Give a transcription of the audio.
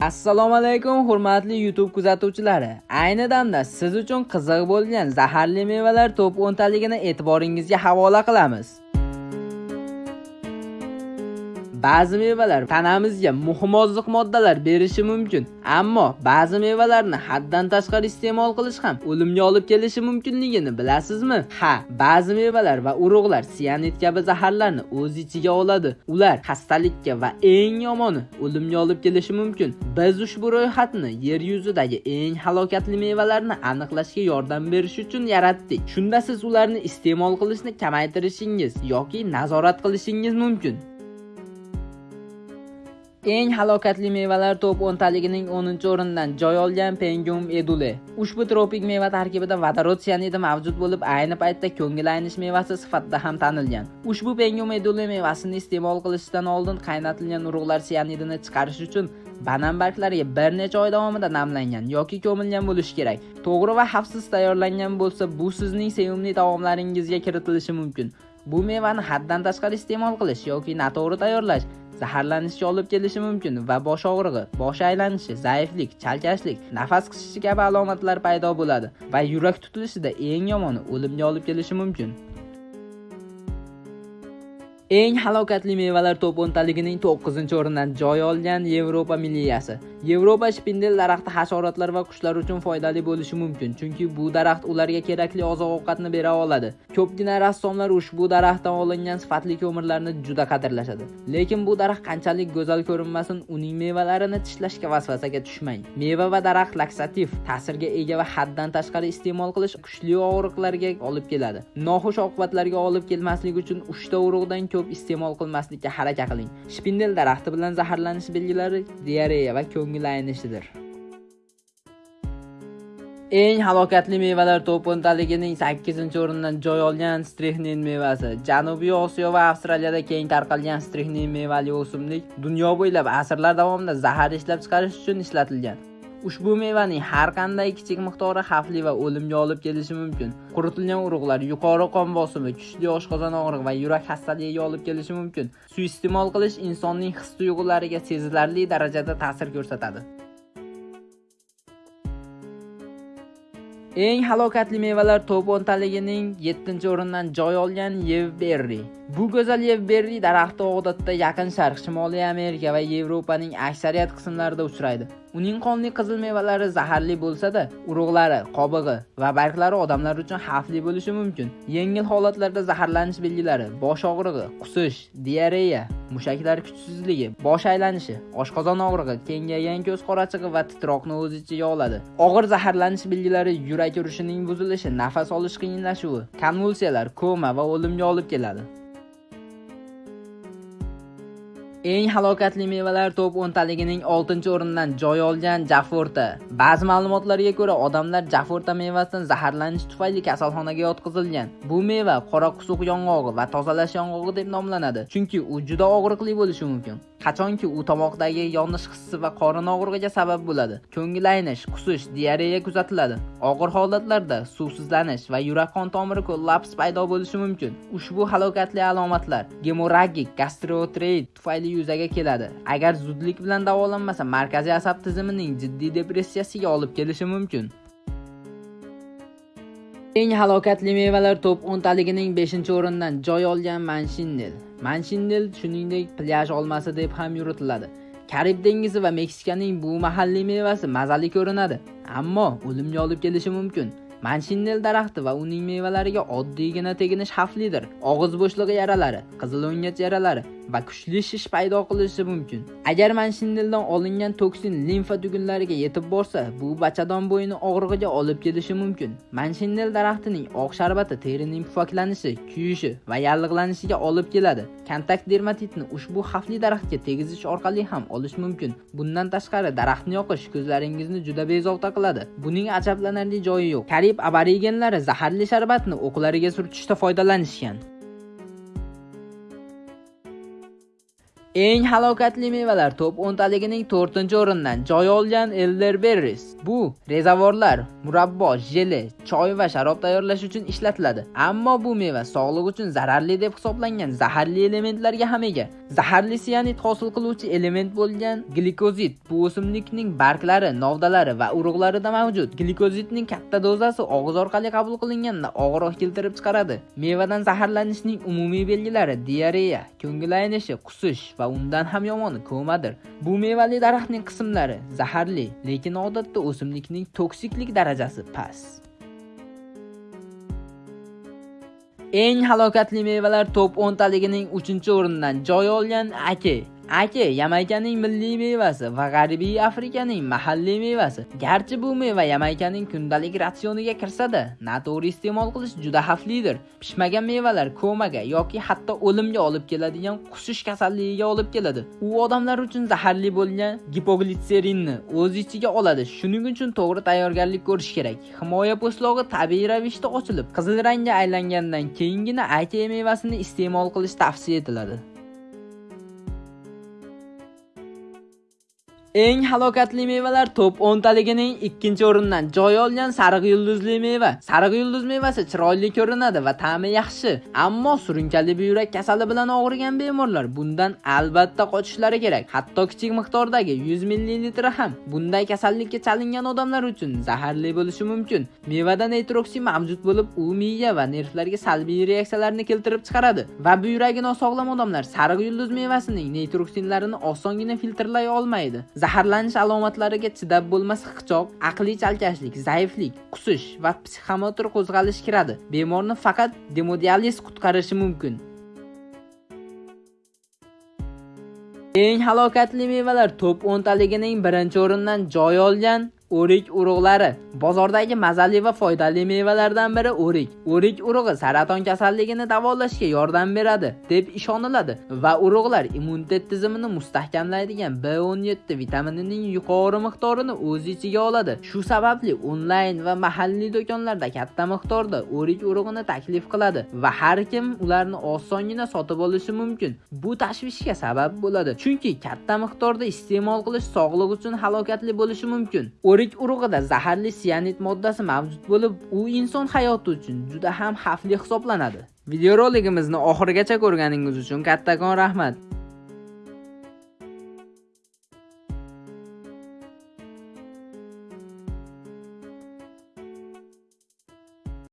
assalomu alaykum hurmatli youtube kuzatuvchilari. Ayni damda siz uchun qiziq bo'lgan zaharli mevalar top 10 taligini e'tiboringizga havola qilamiz. Ba'zi mevalar tanamizga muhim oziq moddalar berishi mumkin, ammo ba'zi mevalarni haddan tashqari iste'mol qilish ham o'limga olib kelishi mumkinligini bilasizmi? Ha, ba'zi mevalar va urug'lar sianid kabi zaharlarni o'z ichiga oladi. Ular xastalikka va eng yomoni o'limga olib kelishi mumkin. Biz ushbu ro'yxatni yer yuzidagi eng halokatli mevalarni aniqlashga yordam berish uchun yaratdik. Shunda siz ularni iste'mol qilishni kamaytirishingiz yoki nazorat qilishingiz mumkin. Eng halokatli mevalar top 10 taligining 10-o'rindan joy olgan Pengium edule. Ushbu tropik meva tarkibida vodorod sianidi mavjud bo'lib, ayni paytda ko'ngil aynish mevasi sifatida ham tanilgan. Ushbu Pengium edule mevasini iste'mol qilishdan oldin qaynatilgan urug'lar sianidini chiqarish uchun banan barglariga bir necha oy davomida namlangan yoki ko'milgan bo'lishi kerak. To'g'ri va xavfsiz tayyorlangan bo'lsa, bu sizning sevimli taomlaringizga kiritilishi mumkin. Bu mevani haddan tashqari iste'mol qilish yoki noto'g'ri tayyorlash zaharlanishga olib kelishi mumkin va bosh og'rig'i bosh aylanishi zaiflik chalkashlik nafas qisishi kabi alomatlar paydo bo'ladi va yurak tutilishida eng yomoni o'limga olib kelishi mumkin. Eng halokatli mevalar to'p o'ntaligining to'qqizinchi o'rindan joy olgan yevropa milliyasi Yevropa shpindel daraxti hasharotlar va qushlar uchun foydali bo'lishi mumkin, chunki bu daraxt ularga kerakli oziq-ovqatni bera oladi. Ko'pgina rassomlar ushbu daraxtdan olingan sifatli ko'mirlarni juda qadrlashadi. Lekin bu daraxt qanchalik go'zal ko'rinmasin, uning mevalarini tishlashga vasvasaga tushmang. Meva va daraxt laksativ, ta'sirga ega va haddan tashqari iste'mol qilish kuchli og'riqlarga olib keladi. Noxush oqibatlarga olib kelmasligi uchun uchta urug'dan ko'p iste'mol qilmaslikka harakat qiling. Shpindel daraxti bilan zaharlanish belgilari diareya va ko'ngil aynishidir. Eng halokatli mevalar to'p o'ntaligining sakkizinchi o'rindan joy olgan strixnin mevasi. Janubiy osiyo va avstraliyada keng tarqalgan strixnin mevali o'simlik dunyo bo'ylab asrlar davomida zahar ishlab chiqarish uchun ishlatilgan. Ushbu mevaning har qanday kichik miqdori xavfli va o'limga olib kelishi mumkin. Quritilgan urug'lar yuqori qon bosimi kuchli oshqozon og'rig'i va yurak xastaligiga olib kelishi mumkin. Suiiste'mol qilish insonning his tuyg'ulariga sezilarli darajada ta'sir ko'rsatadi. Eng halokatli mevalar top 10 taligining 7 o'rindan joy olgan yevberri bu go'zal yevberri daraxti odatda yaqin sharq shimoliy amerika va yevropaning aksariyat qismlarida uchraydi. Uning qonli qizil mevalari zaharli bo'lsa-da, urug'lari, qobig'i va barglari odamlar uchun xavfli bo'lishi mumkin. Yengil holatlarda zaharlanish belgilari: bosh og'rig'i, qusish, diareya, mushaklar kuchsizligi, bosh aylanishi, oshqozon og'rig'i, kengaygan ko'z qorachig'i va titroqni o'z ichiga oladi. Og'ir zaharlanish belgilari yurak urishining buzilishi, nafas olish qiyinlashuvi, konvulsiyalar, koma va o'limga olib keladi. Eng halokatli mevalar top 10 taligining 6-o'rindan joy olgan Jaforta. Ba'zi ma'lumotlarga ko'ra, odamlar Jaforta mevasidan zaharlanish tufayli kasalxonaga yotqizilgan. Bu meva qora qusuq yong'og'i va tozalash yong'og'i deb nomlanadi, chunki u juda og'riqli bo'lishi mumkin. Qachonki u tomoqdagi yonish hissi va qorin og'rig'iga sabab bo'ladi. Ko'ngil aynish qusish diareya kuzatiladi. Og'ir holatlarda suvsizlanish va yurak qon tomiri kollaps paydo bo'lishi mumkin. Ushbu halokatli alomatlar gemorragik gastroenterit tufayli yuzaga keladi. Agar zudlik bilan davolanmasa markaziy asab tizimining jiddiy depressiyasiga olib kelishi mumkin. Eng halokatli mevalar top 10 taligining 5 o'rindan joy olgan manshinnel manshinnel shuningdek plyaj olmasi deb ham yuritiladi. Karib dengizi va meksikaning bu mahalliy mevasi mazali ko'rinadi ammo o'limga olib kelishi mumkin. Manshinnel daraxti va uning mevalariga oddiygina teginish xavflidir. Og'iz bo'shlig'i yaralari qizil o'ngach yaralari va kuchli shish paydo qilishi mumkin. Agar manshinneldan olingan toksin limfa tugunlariga yetib borsa bu bachadon bo'yini og'rig'iga olib kelishi mumkin. Manshinnel daraxtining oq sharbati terining pufaklanishi kuyishi va yallig'lanishiga olib keladi. Kontakt dermatitni ushbu xavfli daraxtga tegizish orqali ham olish mumkin. Bundan tashqari daraxtni yoqish ko'zlaringizni juda bezovta qiladi. Buning ajablanarli joyi yo'q. Karib aborigenlari zaharli sharbatni o'qlariga surtishda foydalanishgan. Eng halokatli mevalar top 10 taligining 4-o'rindan joy olgan elderberries. Bu rezavorlar, murabbo, jeli, choy va sharob tayyorlash uchun ishlatiladi. Ammo bu meva sog'liq uchun zararli deb hisoblangan zaharli elementlarga ham ega. Zaharli sianid hosil qiluvchi element bo'lgan glikozid bu o'simlikning barglari, novdalari va urug'larida mavjud. Glikozidning katta dozasi og'iz orqali qabul qilinganda og'riq keltirib chiqaradi. Mevadan zaharlanishning umumiy belgilari diareya, ko'ngil aynishi, qusish va undan ham yomoni ko'madir. Bu mevali daraxtning qismlari zaharli, lekin odatda o'simlikning toksiklik darajasi past. Eng halokatli mevalar top 10 taligining 3-o'rindan joy olgan ake Aka Yamaykaning milliy mevasi va G'arbiy Afrikaning mahalliy mevasi. Garchi bu meva Yamaykaning kundalik ratsioniga kirsa-da, noto'g'ri iste'mol qilish juda xavflidir. Pishmagan mevalar komaga yoki hatto o'limga olib keladigan qusish kasalligiga olib keladi. U odamlar uchun zaharli bo'lgan gipoglitserinni o'z ichiga oladi. Shuning uchun to'g'ri tayyorgarlik ko'rish kerak. Himoya po'stlog'i tabiiy ravishda ochilib, qizil rangga aylangandan keyingina aka mevasini iste'mol qilish tavsiya etiladi. Eng halokatli mevalar top 10 taligining 2-o'rindan joy olgan sariq yulduzli meva. Sariq yulduz mevasi chiroyli ko'rinadi va ta'mi yaxshi, ammo surunkali buyrak kasali bilan og'rigan bemorlar bundan albatta qochishlari kerak. Hatto kichik miqdordagi 100 ml ham bunday kasallikka chalingan odamlar uchun zaharli bo'lishi mumkin. Mevada nitroksin mavjud bo'lib, u miya va nervlarga salbiy reaksiyalarni keltirib chiqaradi va buyragi nosog'lom odamlar sariq yulduz mevasining nitroksinlarini osongina filtrlay olmaydi. Zaharlanish alomatlariga chidab bo'lmas hiqchoq aqliy chalkashlik zaiflik qusish va psixomotor qo'zg'alish kiradi. Bemorni faqat demodializ qutqarishi mumkin. Eng halokatli mevalar top 10 taligining birinchi o'rindan joy olgan o'rik urug'lari. Bozordagi mazali va foydali mevalardan biri o'rik. O'rik urug'i saraton kasalligini davolashga yordam beradi deb ishoniladi va urug'lar immunitet tizimini mustahkamlaydigan B17 vitaminining yuqori miqdorini o'z ichiga oladi. Shu sababli onlayn va mahalliy do'konlarda katta miqdorda o'rik urug'ini taklif qiladi va har kim ularni osongina sotib olishi mumkin. Bu tashvishga sabab bo'ladi chunki katta miqdorda iste'mol qilish sog'liq uchun halokatli bo'lishi mumkin. O'rik urug'ida zaharli sianid moddasi mavjud bo'lib, u inson hayoti uchun juda ham xavfli hisoblanadi. Videorolikimizni oxirigacha ko'rganingiz uchun kattakon rahmat.